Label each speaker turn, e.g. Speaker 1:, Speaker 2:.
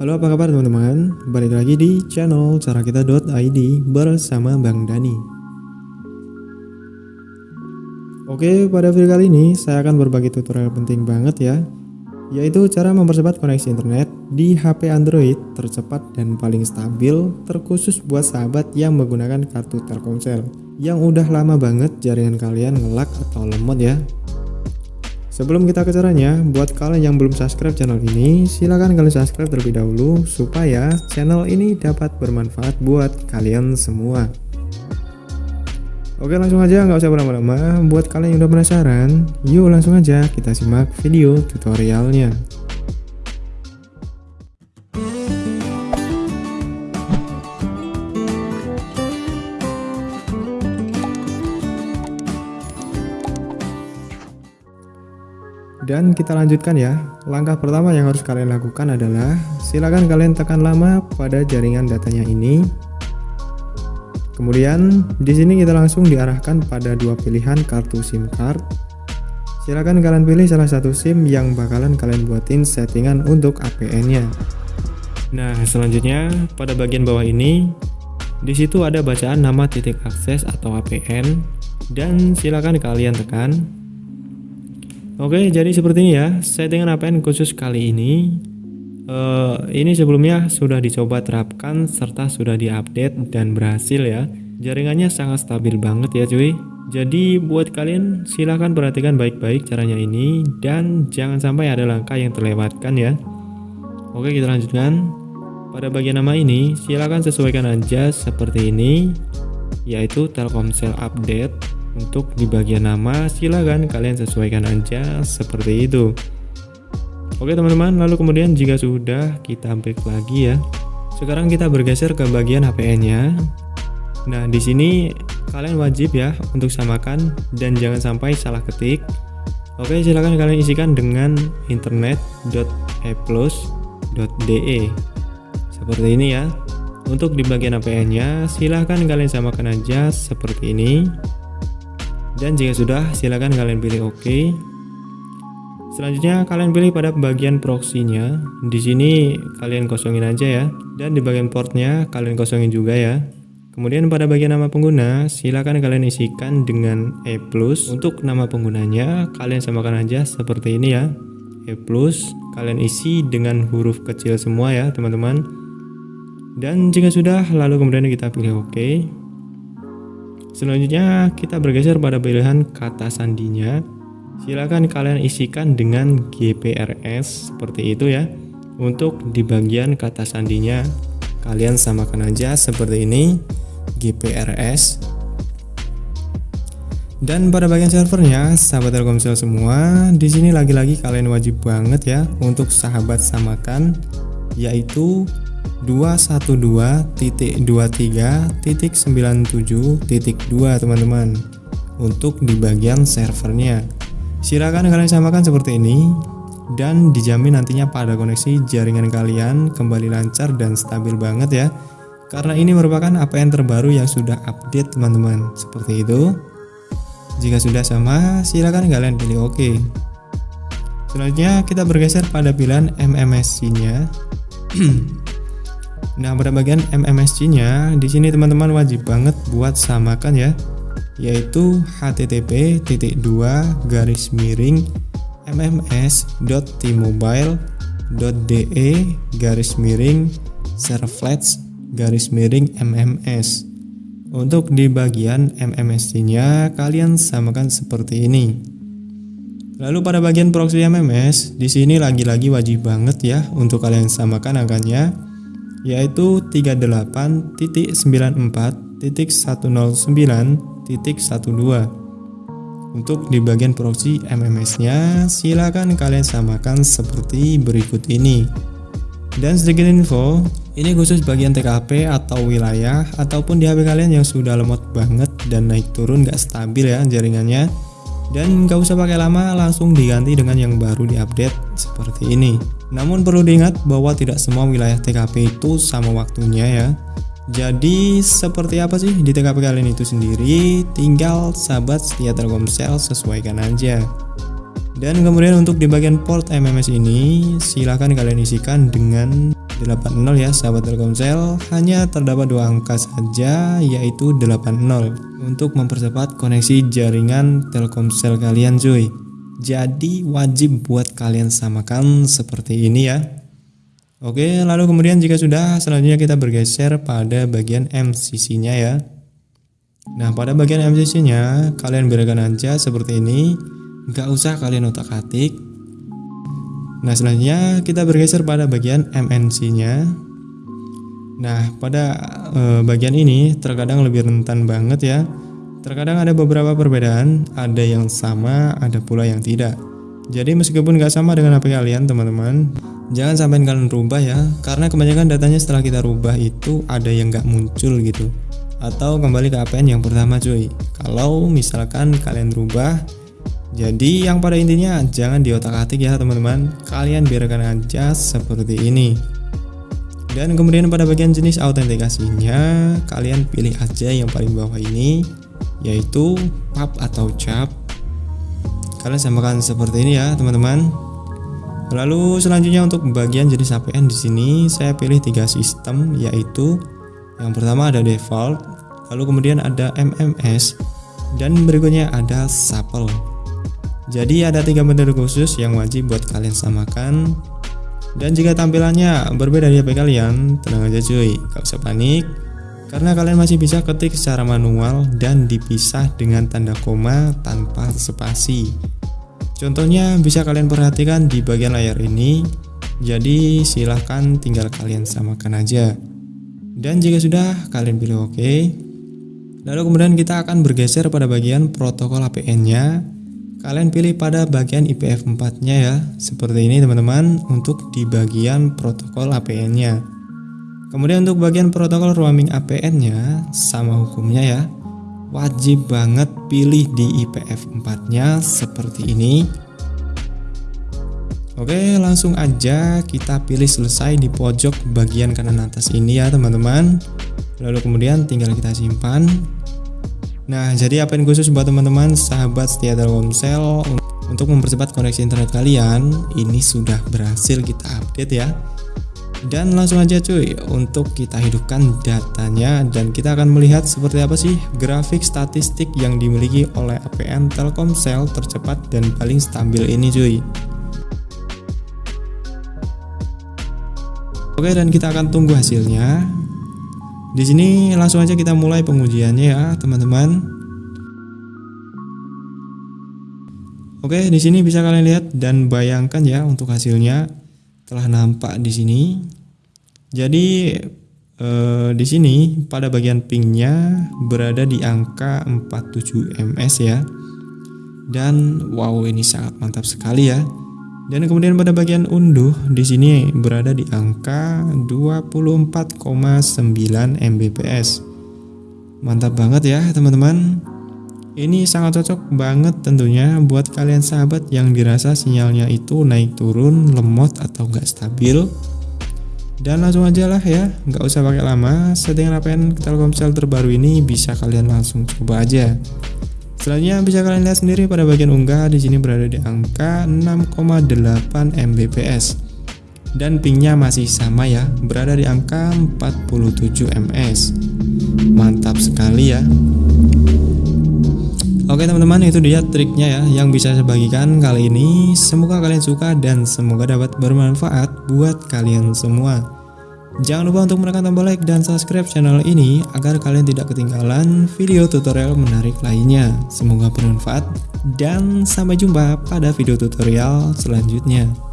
Speaker 1: Halo apa kabar teman-teman, balik lagi di channel carakita.id bersama Bang Dani. Oke, pada video kali ini saya akan berbagi tutorial penting banget ya yaitu cara mempercepat koneksi internet di HP Android tercepat dan paling stabil terkhusus buat sahabat yang menggunakan kartu Telkomsel yang udah lama banget jaringan kalian ngelak atau lemot ya Sebelum kita ke caranya, buat kalian yang belum subscribe channel ini, silahkan kalian subscribe terlebih dahulu supaya channel ini dapat bermanfaat buat kalian semua. Oke langsung aja nggak usah berlama-lama, buat kalian yang udah penasaran, yuk langsung aja kita simak video tutorialnya. Dan kita lanjutkan ya. Langkah pertama yang harus kalian lakukan adalah silakan kalian tekan lama pada jaringan datanya ini. Kemudian di sini kita langsung diarahkan pada dua pilihan kartu SIM card. Silakan kalian pilih salah satu SIM yang bakalan kalian buatin settingan untuk APN-nya. Nah, selanjutnya pada bagian bawah ini di situ ada bacaan nama titik akses atau APN dan silakan kalian tekan Oke, jadi seperti ini ya. Settingan APN khusus kali ini uh, ini sebelumnya sudah dicoba terapkan serta sudah diupdate dan berhasil ya. Jaringannya sangat stabil banget ya cuy. Jadi buat kalian silahkan perhatikan baik-baik caranya ini dan jangan sampai ada langkah yang terlewatkan ya. Oke, kita lanjutkan. Pada bagian nama ini silahkan sesuaikan aja seperti ini yaitu Telkomsel update untuk di bagian nama silahkan kalian sesuaikan aja seperti itu. Oke teman-teman. Lalu kemudian jika sudah kita back lagi ya. Sekarang kita bergeser ke bagian HPN nya Nah di sini kalian wajib ya untuk samakan dan jangan sampai salah ketik. Oke silahkan kalian isikan dengan internet.eplus.de seperti ini ya. Untuk di bagian APN nya silahkan kalian samakan aja seperti ini dan jika sudah, silakan kalian pilih OK. Selanjutnya kalian pilih pada bagian proxy-nya. Di sini kalian kosongin aja ya. Dan di bagian portnya kalian kosongin juga ya. Kemudian pada bagian nama pengguna, silakan kalian isikan dengan E+. Untuk nama penggunanya, kalian samakan aja seperti ini ya. E+, kalian isi dengan huruf kecil semua ya, teman-teman. Dan jika sudah, lalu kemudian kita pilih OK. Selanjutnya kita bergeser pada pilihan kata sandinya. Silakan kalian isikan dengan GPRS seperti itu ya. Untuk di bagian kata sandinya kalian samakan aja seperti ini GPRS. Dan pada bagian servernya, sahabat Telkomsel semua, di sini lagi-lagi kalian wajib banget ya untuk sahabat samakan yaitu 212.23.97.2 teman-teman untuk di bagian servernya. Silakan kalian samakan seperti ini dan dijamin nantinya pada koneksi jaringan kalian kembali lancar dan stabil banget ya. Karena ini merupakan APN terbaru yang sudah update teman-teman. Seperti itu. Jika sudah sama silakan kalian pilih OK. Selanjutnya kita bergeser pada pilihan MMSC nya Nah, pada bagian MMSC-nya, di sini teman-teman wajib banget buat samakan ya, yaitu http titik dua garis miring mms.tmobile.de garis miring servlets garis miring mms. Untuk di bagian MMSC-nya, kalian samakan seperti ini. Lalu pada bagian proxy MMS, di sini lagi-lagi wajib banget ya untuk kalian samakan angkanya yaitu 38.94.109.12 untuk di bagian proxy MMS nya silakan kalian samakan seperti berikut ini. Dan sedikit info ini khusus bagian TKP atau wilayah ataupun di HP kalian yang sudah lemot banget dan naik turun gak stabil ya jaringannya. Dan gak usah pakai lama langsung diganti dengan yang baru diupdate seperti ini namun perlu diingat bahwa tidak semua wilayah TKP itu sama waktunya ya. Jadi seperti apa sih di TKP kalian itu sendiri? Tinggal sahabat setia Telkomsel sesuaikan aja. Dan kemudian untuk di bagian port MMS ini silahkan kalian isikan dengan 80 ya sahabat Telkomsel hanya terdapat dua angka saja yaitu 80 untuk mempercepat koneksi jaringan Telkomsel kalian cuy jadi wajib buat kalian samakan seperti ini ya. Oke lalu kemudian jika sudah selanjutnya kita bergeser pada bagian MCC nya ya. Nah pada bagian MCC nya kalian berikan aja seperti ini. Nggak usah kalian otak atik Nah selanjutnya kita bergeser pada bagian MNC nya Nah pada e, bagian ini terkadang lebih rentan banget ya Terkadang ada beberapa perbedaan, ada yang sama, ada pula yang tidak. Jadi meskipun nggak sama dengan HP kalian teman-teman, jangan sampai kalian rubah ya, karena kebanyakan datanya setelah kita rubah itu ada yang nggak muncul gitu. Atau kembali ke APN yang pertama cuy. Kalau misalkan kalian rubah, jadi yang pada intinya jangan diotak-atik ya teman-teman, kalian biarkan aja seperti ini. Dan kemudian pada bagian jenis autentikasinya, kalian pilih aja yang paling bawah ini yaitu pub atau cap. Kalian samakan seperti ini ya teman-teman. Lalu selanjutnya untuk bagian jenis APN di sini saya pilih tiga sistem yaitu yang pertama ada default lalu kemudian ada MMS dan berikutnya ada supple. Jadi ada tiga metode khusus yang wajib buat kalian samakan. Dan jika tampilannya berbeda dari HP kalian tenang aja cuy gak usah panik karena kalian masih bisa ketik secara manual dan dipisah dengan tanda koma tanpa spasi. Contohnya bisa kalian perhatikan di bagian layar ini, jadi silahkan tinggal kalian samakan aja. Dan jika sudah, kalian pilih OK. Lalu kemudian kita akan bergeser pada bagian protokol APN-nya. Kalian pilih pada bagian IPF4-nya ya, seperti ini teman-teman, untuk di bagian protokol APN-nya. Kemudian untuk bagian protokol roaming APN-nya sama hukumnya ya. Wajib banget pilih di IPF 4-nya seperti ini. Oke, langsung aja kita pilih selesai di pojok bagian kanan atas ini ya, teman-teman. Lalu kemudian tinggal kita simpan. Nah, jadi APN khusus buat teman-teman sahabat setia Telkomsel untuk mempercepat koneksi internet kalian, ini sudah berhasil kita update ya dan langsung aja cuy untuk kita hidupkan datanya dan kita akan melihat seperti apa sih grafik statistik yang dimiliki oleh APN Telkomsel tercepat dan paling stabil ini cuy. Oke dan kita akan tunggu hasilnya. Di sini langsung aja kita mulai pengujiannya ya teman-teman. Oke di sini bisa kalian lihat dan bayangkan ya untuk hasilnya telah nampak di sini. Jadi eh, di sini pada bagian pingnya berada di angka 47 ms ya. Dan wow ini sangat mantap sekali ya. Dan kemudian pada bagian unduh di sini berada di angka 24,9 Mbps. Mantap banget ya teman-teman. Ini sangat cocok banget tentunya buat kalian sahabat yang dirasa sinyalnya itu naik turun, lemot atau nggak stabil. Dan langsung aja lah ya, nggak usah pakai lama. Settingan APN Telkomsel terbaru ini bisa kalian langsung coba aja. Selanjutnya bisa kalian lihat sendiri pada bagian unggah di sini berada di angka 6,8 Mbps. Dan pingnya masih sama ya, berada di angka 47 ms. Mantap sekali ya. Oke teman-teman itu dia triknya ya yang bisa saya bagikan kali ini. Semoga kalian suka dan semoga dapat bermanfaat buat kalian semua. Jangan lupa untuk menekan tombol like dan subscribe channel ini agar kalian tidak ketinggalan video tutorial menarik lainnya. Semoga bermanfaat dan sampai jumpa pada video tutorial selanjutnya